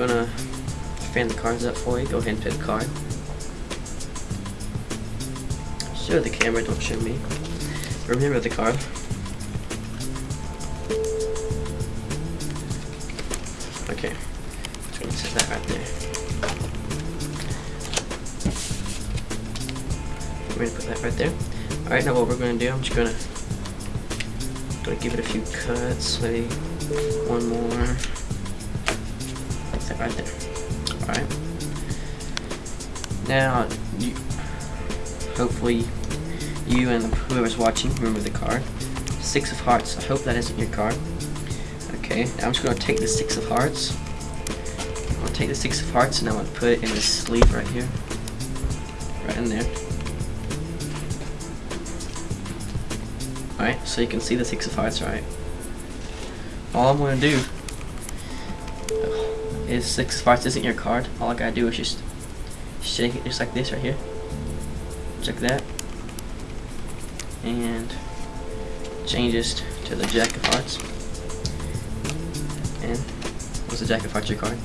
gonna fan the cards up for you. Go ahead and pick a card. Show the camera, don't show me. Remember the card. Okay, just gonna set that right there. I'm gonna put that right there. Alright, now what we're gonna do, I'm just gonna gonna give it a few cuts, maybe one more. Right there. Alright. Now you hopefully you and whoever's watching remember the card. Six of Hearts. I hope that isn't your card. Okay, now I'm just going to take the Six of Hearts. I'm going to take the Six of Hearts and I'm going to put it in the sleeve right here. Right in there. Alright, so you can see the Six of Hearts, right? All I'm going to do is Six Hearts isn't your card. All I gotta do is just shake it just like this right here. Check that. And change changes to the Jack of Hearts. And what's the Jack of Hearts your card?